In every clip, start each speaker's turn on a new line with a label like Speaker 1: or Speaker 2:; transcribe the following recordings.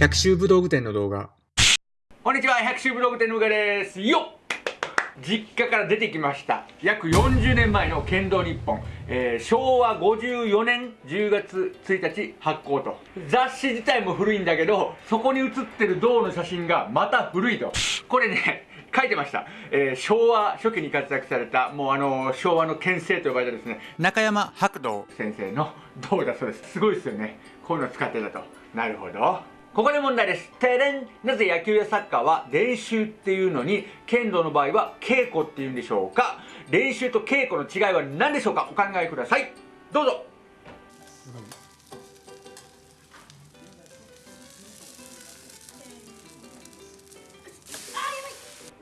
Speaker 1: 百秋武道具店の動画。
Speaker 2: こんにちは百秋ブログ店のうがです。よっ！実家から出てきました。約40年前の剣道日本、えー、昭和54年10月1日発行と。雑誌自体も古いんだけどそこに写ってる銅の写真がまた古いと。これね書いてました、えー、昭和初期に活躍されたもうあの昭和の剣聖と呼ばれたですね。中山白道先生の銅だそうです。すごいですよね。こういうの使ってたと。なるほど。ここで問題です。てれん。なぜ野球やサッカーは練習っていうのに、剣道の場合は稽古っていうんでしょうか？練習と稽古の違いは何でしょうか？お考えください。どうぞ。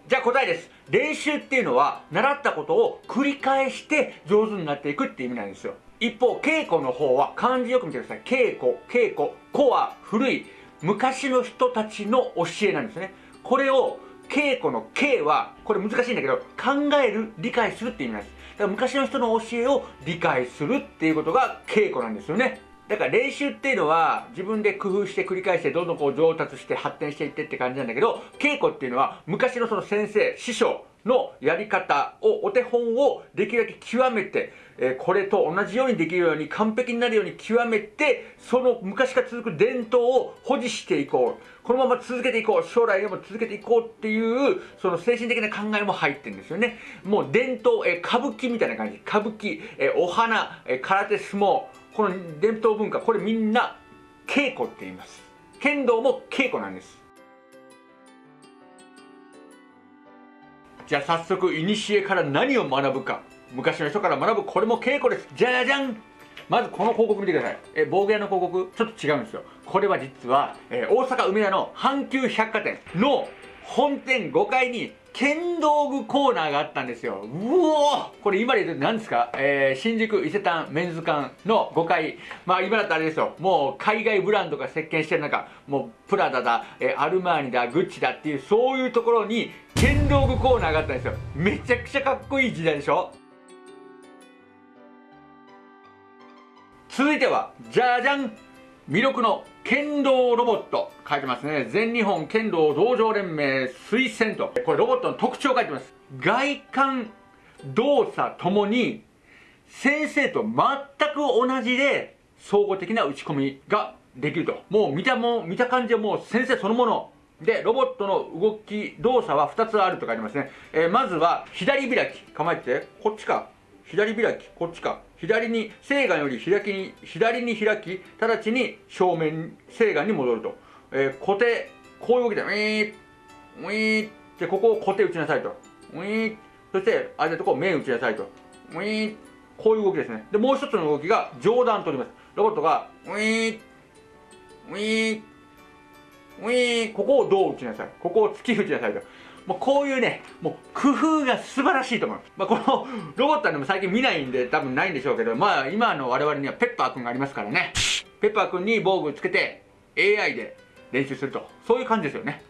Speaker 2: じゃあ答えです。練習っていうのは、習ったことを繰り返して上手になっていくっていう意味なんですよ。一方、稽古の方は漢字よく見てください。稽古、稽古、古は古い。昔の人たちの教えなんですね。これを、稽古の稽は、これ難しいんだけど、考える、理解するって意味なんです。だから昔の人の教えを理解するっていうことが稽古なんですよね。だから練習っていうのは自分で工夫して繰り返してどんどんこう上達して発展していってって感じなんだけど、稽古っていうのは昔のその先生、師匠のやり方を、お手本をできるだけ極めて、え、これと同じようにできるように完璧になるように極めて、その昔から続く伝統を保持していこう。このまま続けていこう。将来でも続けていこうっていう、その精神的な考えも入ってるんですよね。もう伝統、え、歌舞伎みたいな感じ。歌舞伎、え、お花、え空手相撲、この伝統文化、これみんな稽古って言います。剣道も稽古なんです。じゃあ早速、古から何を学ぶか。昔の人から学ぶ、これも稽古です。じゃじゃんまずこの広告見てください。え、暴言の広告、ちょっと違うんですよ。これは実は、えー、大阪梅田の阪急百貨店の本店5階に剣道具コーナーがあったんですよ。うおこれ今で言うと何ですか？えー、新宿伊勢丹メンズ館の5階。まあ今だったらあれですよ。もう海外ブランドが席巻してる中、もうプラダだ、えー、アルマーニだ、グッチだっていう、そういうところに剣道具コーナーがあったんですよ。めちゃくちゃかっこいい時代でしょ？続いては、じゃじゃん魅力の剣道ロボット書いてますね。全日本剣道道場連盟推薦と。これロボットの特徴書いてます。外観、動作ともに先生と全く同じで総合的な打ち込みができると。もう見たも見た感じはもう先生そのもの。で、ロボットの動き、動作は2つあると書いてますね。えー、まずは左開き。構えて、こっちか。左開き、こっちか。左に、正眼より開きに、左に開き、直ちに正面、正眼に戻ると。えー、固定、こういう動きで、ウィーウィーってここを固定打ちなさいと。ウィーそして、あれとこう面打ちなさいと。ウィーこういう動きですね。で、もう一つの動きが上段取ります。ロボットが、ウィーウィーウィーここをどう打ちなさい。ここを突き打ちなさいと。もうこういうね、もう工夫が素晴らしいと思います。まあ、このロボットはでも最近見ないんで多分ないんでしょうけど、まあ今の我々にはペッパーくんがありますからね。ペッパーくんに防具つけて AI で練習すると。そういう感じですよね。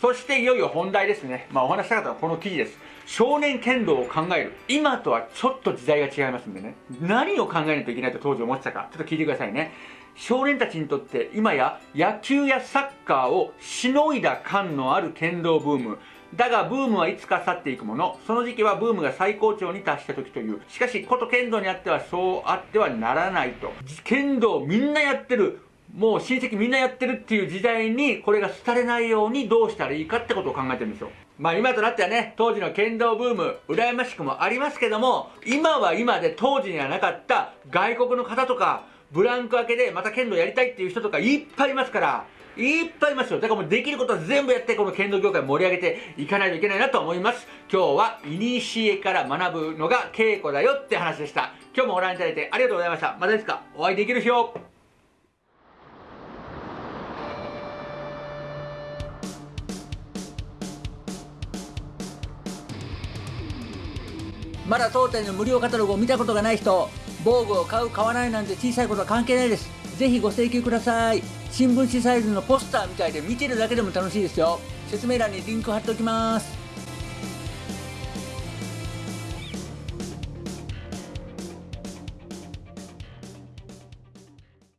Speaker 2: そしていよいよ本題ですね。まあお話したかったのはこの記事です。少年剣道を考える。今とはちょっと時代が違いますんでね。何を考えないといけないと当時思ってたか、ちょっと聞いてくださいね。少年たちにとって今や野球やサッカーをしのいだ感のある剣道ブーム。だがブームはいつか去っていくもの。その時期はブームが最高潮に達した時という。しかし、こと剣道にあってはそうあってはならないと。剣道みんなやってる。もう親戚みんなやってるっていう時代にこれが廃れないようにどうしたらいいかってことを考えてるんですよ。まあ今となってはね、当時の剣道ブーム、羨ましくもありますけども、今は今で当時にはなかった外国の方とか、ブランク明けでまた剣道やりたいっていう人とかいっぱいいますから、いっぱいいますよ。だからもうできることは全部やって、この剣道業界盛り上げていかないといけないなと思います。今日は、いにしえから学ぶのが稽古だよって話でした。今日もご覧いただいてありがとうございました。またいつかお会いできる日を。まだ当店の無料カタログを見たことがない人、防具を買う買わないなんて小さいことは関係ないです。ぜひご請求ください。新聞紙サイズのポスターみたいで見てるだけでも楽しいですよ。説明欄にリンク貼っておきます。